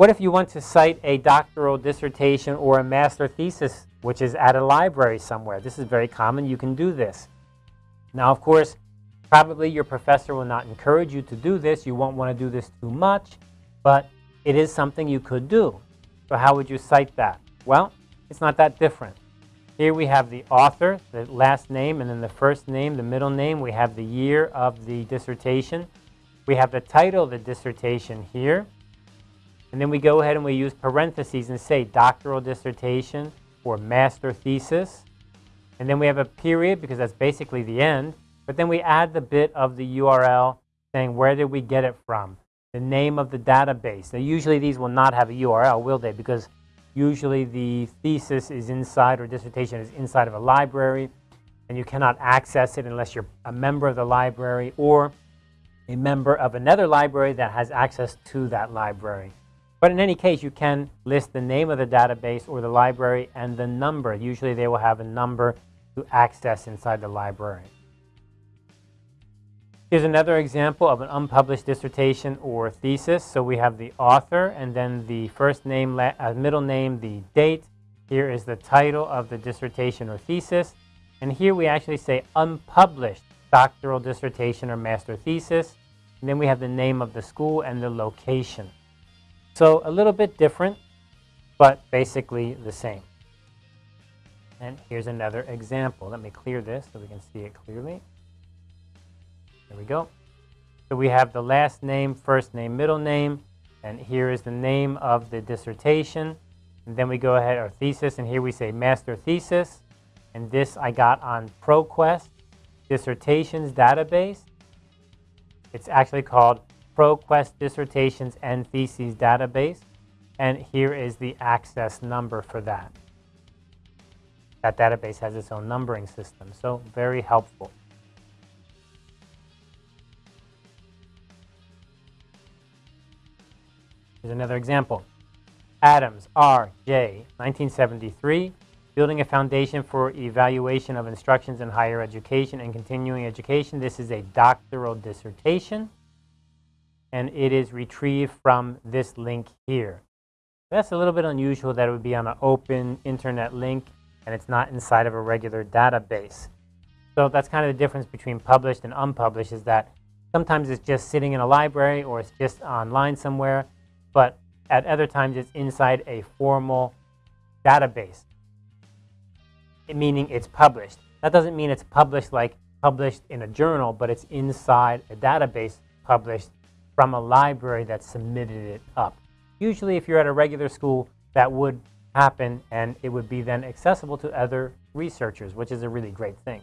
What if you want to cite a doctoral dissertation or a master thesis, which is at a library somewhere? This is very common. You can do this. Now, of course, probably your professor will not encourage you to do this. You won't want to do this too much, but it is something you could do. So how would you cite that? Well, it's not that different. Here we have the author, the last name, and then the first name, the middle name. We have the year of the dissertation. We have the title of the dissertation here. And then we go ahead and we use parentheses and say doctoral dissertation or master thesis. And then we have a period because that's basically the end. But then we add the bit of the URL saying where did we get it from, the name of the database. Now usually these will not have a URL, will they? Because usually the thesis is inside or dissertation is inside of a library and you cannot access it unless you're a member of the library or a member of another library that has access to that library. But in any case, you can list the name of the database or the library and the number. Usually they will have a number to access inside the library. Here's another example of an unpublished dissertation or thesis. So we have the author and then the first name, uh, middle name, the date. Here is the title of the dissertation or thesis. And here we actually say unpublished doctoral dissertation or master thesis. And then we have the name of the school and the location. So a little bit different, but basically the same. And here's another example. Let me clear this so we can see it clearly. There we go. So we have the last name, first name, middle name, and here is the name of the dissertation. And then we go ahead, our thesis, and here we say master thesis. And this I got on ProQuest Dissertations Database. It's actually called ProQuest Dissertations and Theses database. And here is the access number for that. That database has its own numbering system, so very helpful. Here's another example. Adams, R. J., 1973, Building a Foundation for Evaluation of Instructions in Higher Education and Continuing Education. This is a doctoral dissertation and it is retrieved from this link here. That's a little bit unusual that it would be on an open internet link and it's not inside of a regular database. So that's kind of the difference between published and unpublished is that sometimes it's just sitting in a library or it's just online somewhere, but at other times it's inside a formal database, meaning it's published. That doesn't mean it's published like published in a journal, but it's inside a database published from a library that submitted it up. Usually if you're at a regular school, that would happen and it would be then accessible to other researchers, which is a really great thing.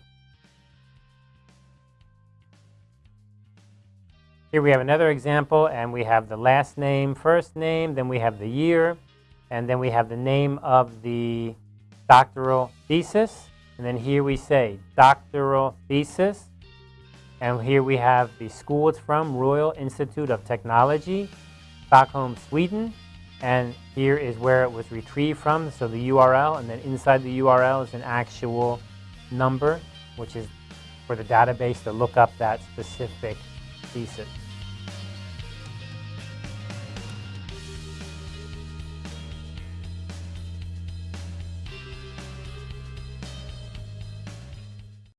Here we have another example, and we have the last name, first name, then we have the year, and then we have the name of the doctoral thesis. And then here we say doctoral thesis, and here we have the school it's from, Royal Institute of Technology, Stockholm, Sweden. And here is where it was retrieved from, so the URL, and then inside the URL is an actual number, which is for the database to look up that specific thesis.